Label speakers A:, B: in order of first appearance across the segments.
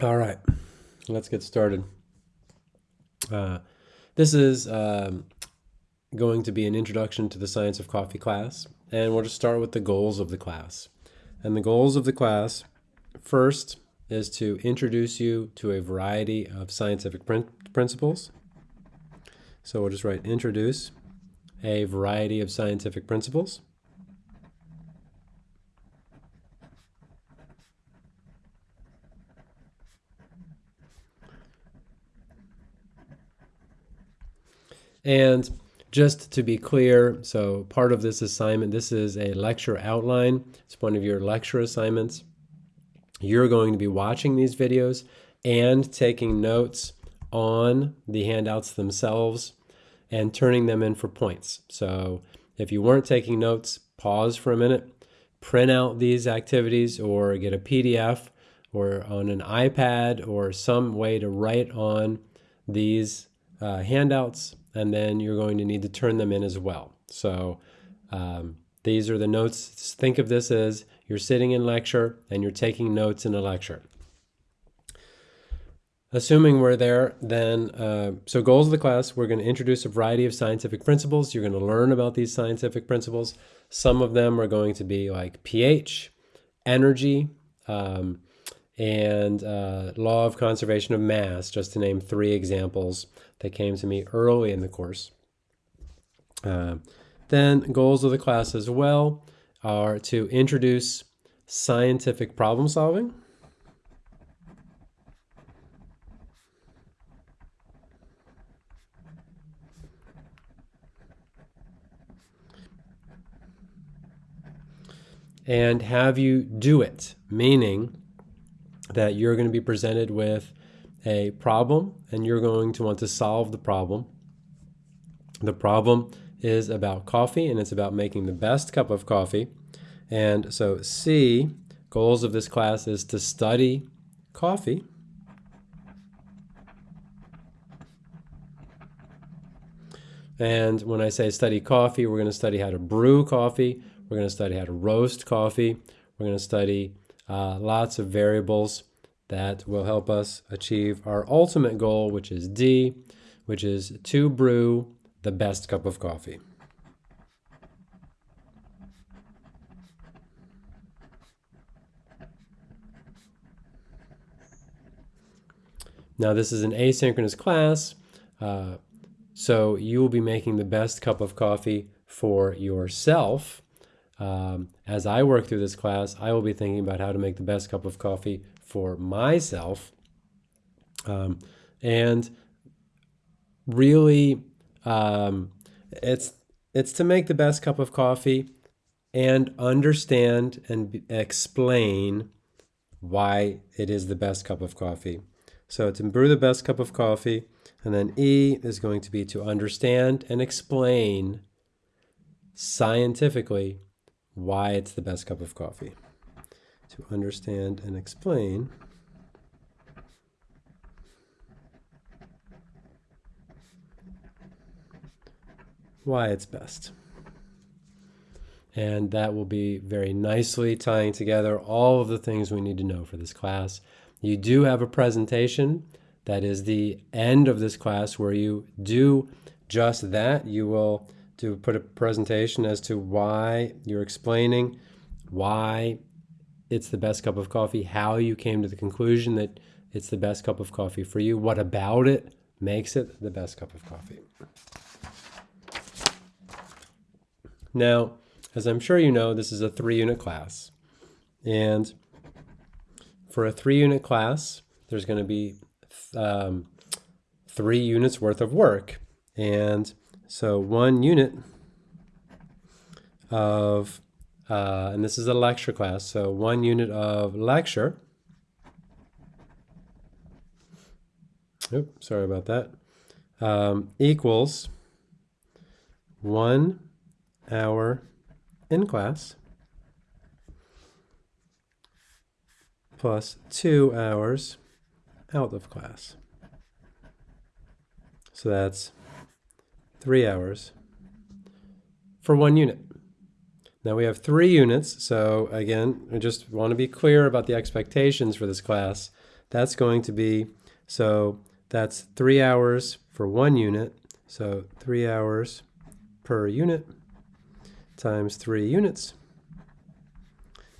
A: All right, let's get started. Uh, this is um, going to be an introduction to the science of coffee class, and we'll just start with the goals of the class. And the goals of the class, first, is to introduce you to a variety of scientific prin principles. So we'll just write introduce a variety of scientific principles. And just to be clear, so part of this assignment, this is a lecture outline. It's one of your lecture assignments. You're going to be watching these videos and taking notes on the handouts themselves and turning them in for points. So if you weren't taking notes, pause for a minute, print out these activities or get a PDF or on an iPad or some way to write on these uh, handouts and then you're going to need to turn them in as well. So um, these are the notes. Think of this as you're sitting in lecture and you're taking notes in a lecture. Assuming we're there, then, uh, so goals of the class, we're going to introduce a variety of scientific principles. You're going to learn about these scientific principles. Some of them are going to be like pH, energy, um, and uh, law of conservation of mass, just to name three examples that came to me early in the course. Uh, then goals of the class as well are to introduce scientific problem solving. And have you do it, meaning that you're going to be presented with a problem and you're going to want to solve the problem. The problem is about coffee and it's about making the best cup of coffee. And so C, goals of this class is to study coffee. And when I say study coffee, we're going to study how to brew coffee. We're going to study how to roast coffee. We're going to study uh, lots of variables that will help us achieve our ultimate goal, which is D, which is to brew the best cup of coffee. Now this is an asynchronous class, uh, so you will be making the best cup of coffee for yourself. Um, as I work through this class, I will be thinking about how to make the best cup of coffee for myself. Um, and really, um, it's it's to make the best cup of coffee and understand and explain why it is the best cup of coffee. So to brew the best cup of coffee, and then E is going to be to understand and explain scientifically why it's the best cup of coffee to understand and explain why it's best. And that will be very nicely tying together all of the things we need to know for this class. You do have a presentation that is the end of this class where you do just that. You will do put a presentation as to why you're explaining why it's the best cup of coffee, how you came to the conclusion that it's the best cup of coffee for you, what about it makes it the best cup of coffee. Now, as I'm sure you know, this is a three unit class. And for a three unit class, there's going to be um, three units worth of work. And so one unit of uh, and this is a lecture class, so one unit of lecture. Oops, sorry about that. Um, equals one hour in class plus two hours out of class. So that's three hours for one unit. Now we have three units, so again, I just want to be clear about the expectations for this class. That's going to be, so that's three hours for one unit, so three hours per unit times three units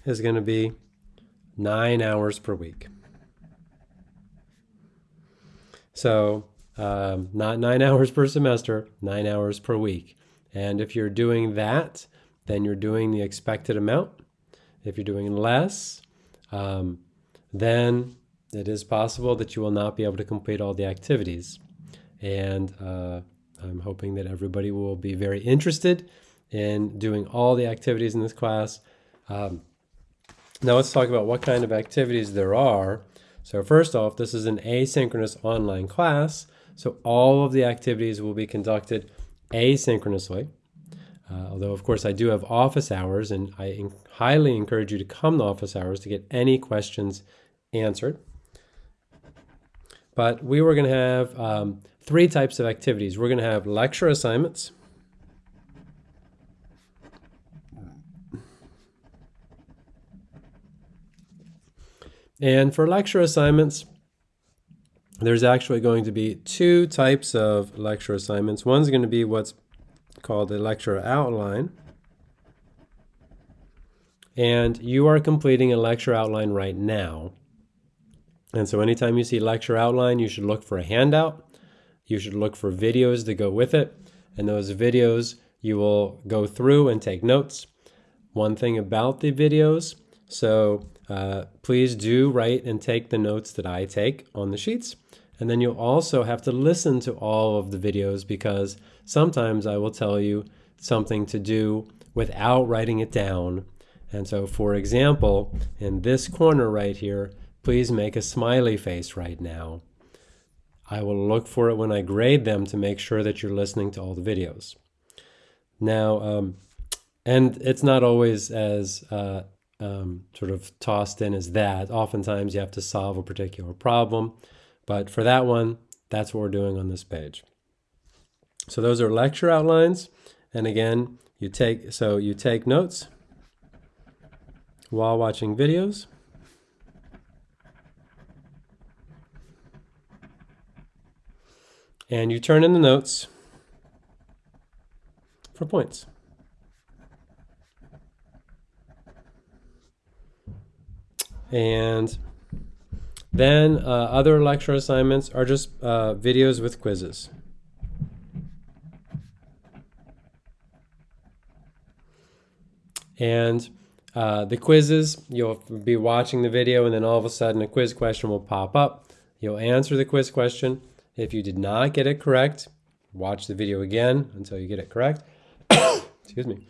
A: is going to be nine hours per week. So um, not nine hours per semester, nine hours per week. And if you're doing that, then you're doing the expected amount. If you're doing less, um, then it is possible that you will not be able to complete all the activities. And uh, I'm hoping that everybody will be very interested in doing all the activities in this class. Um, now let's talk about what kind of activities there are. So first off, this is an asynchronous online class. So all of the activities will be conducted asynchronously. Uh, although, of course, I do have office hours, and I highly encourage you to come to office hours to get any questions answered. But we were going to have um, three types of activities. We're going to have lecture assignments. And for lecture assignments, there's actually going to be two types of lecture assignments. One's going to be what's called a lecture outline. And you are completing a lecture outline right now. And so anytime you see lecture outline, you should look for a handout. You should look for videos to go with it. And those videos you will go through and take notes. One thing about the videos, so uh, please do write and take the notes that I take on the sheets. And then you'll also have to listen to all of the videos because sometimes I will tell you something to do without writing it down. And so, for example, in this corner right here, please make a smiley face right now. I will look for it when I grade them to make sure that you're listening to all the videos. Now, um, and it's not always as uh, um, sort of tossed in as that. Oftentimes you have to solve a particular problem. But for that one, that's what we're doing on this page. So those are lecture outlines. And again, you take so you take notes while watching videos. And you turn in the notes for points. And then uh, other lecture assignments are just uh, videos with quizzes. And uh, the quizzes, you'll be watching the video and then all of a sudden a quiz question will pop up. You'll answer the quiz question. If you did not get it correct, watch the video again until you get it correct. Excuse me.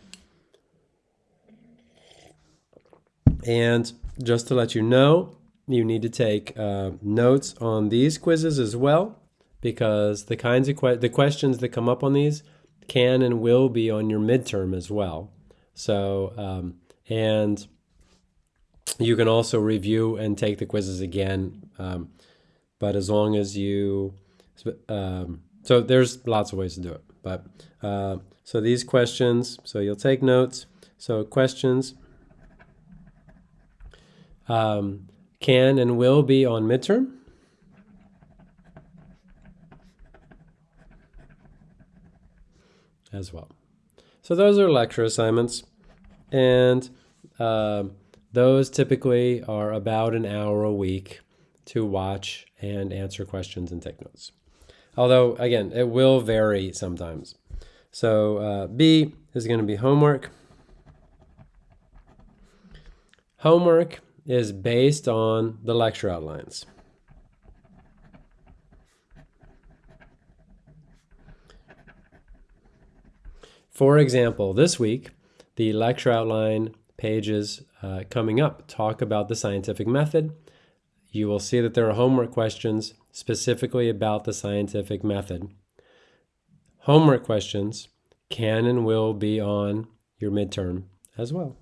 A: And just to let you know, you need to take uh, notes on these quizzes as well, because the kinds of que the questions that come up on these can and will be on your midterm as well. So, um, and you can also review and take the quizzes again, um, but as long as you, um, so there's lots of ways to do it. But uh, so these questions, so you'll take notes. So questions. Um, can and will be on midterm. As well. So those are lecture assignments. And uh, those typically are about an hour a week to watch and answer questions and take notes. Although, again, it will vary sometimes. So uh, B is going to be homework. Homework is based on the lecture outlines. For example, this week, the lecture outline pages uh, coming up talk about the scientific method. You will see that there are homework questions specifically about the scientific method. Homework questions can and will be on your midterm as well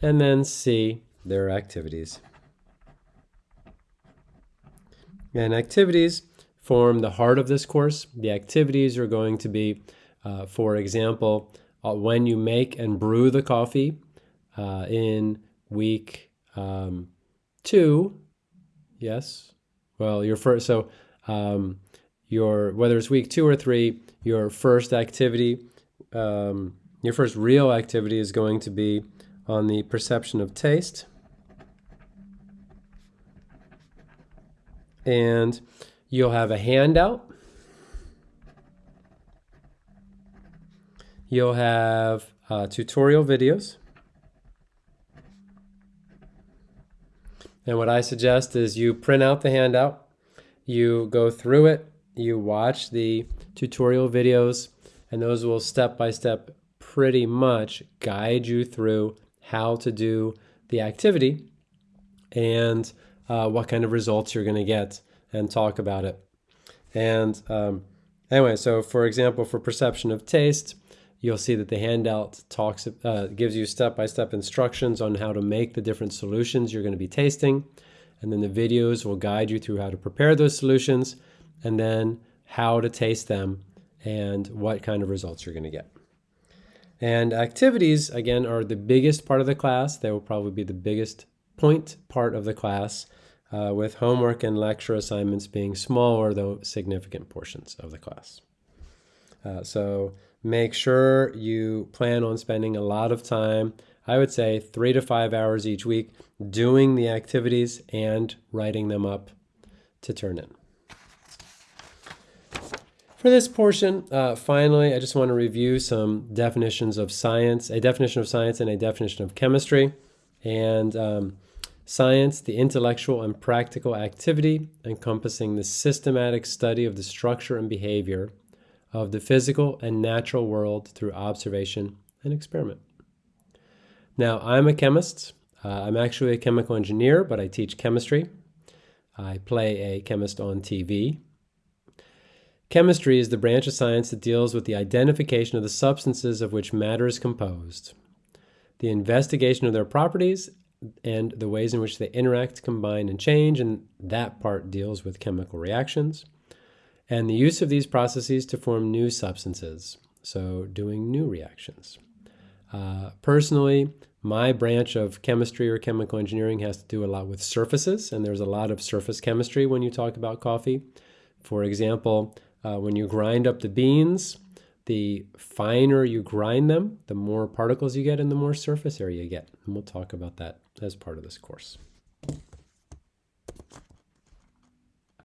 A: and then see their activities. And activities form the heart of this course. The activities are going to be, uh, for example, uh, when you make and brew the coffee uh, in week um, two. Yes. Well, your first, so um, your, whether it's week two or three, your first activity, um, your first real activity is going to be on the perception of taste. And you'll have a handout. You'll have uh, tutorial videos. And what I suggest is you print out the handout, you go through it, you watch the tutorial videos, and those will step by step pretty much guide you through how to do the activity and uh, what kind of results you're going to get and talk about it. And um, anyway, so for example, for perception of taste, you'll see that the handout talks uh, gives you step-by-step instructions on how to make the different solutions you're going to be tasting. And then the videos will guide you through how to prepare those solutions and then how to taste them and what kind of results you're going to get. And activities, again, are the biggest part of the class. They will probably be the biggest point part of the class, uh, with homework and lecture assignments being smaller, though significant portions of the class. Uh, so make sure you plan on spending a lot of time, I would say three to five hours each week, doing the activities and writing them up to turn in. For this portion, uh, finally, I just want to review some definitions of science, a definition of science and a definition of chemistry. And um, science, the intellectual and practical activity encompassing the systematic study of the structure and behavior of the physical and natural world through observation and experiment. Now, I'm a chemist. Uh, I'm actually a chemical engineer, but I teach chemistry. I play a chemist on TV Chemistry is the branch of science that deals with the identification of the substances of which matter is composed, the investigation of their properties, and the ways in which they interact, combine, and change, and that part deals with chemical reactions, and the use of these processes to form new substances, so doing new reactions. Uh, personally, my branch of chemistry or chemical engineering has to do a lot with surfaces, and there's a lot of surface chemistry when you talk about coffee. For example, uh, when you grind up the beans, the finer you grind them, the more particles you get and the more surface area you get. And we'll talk about that as part of this course.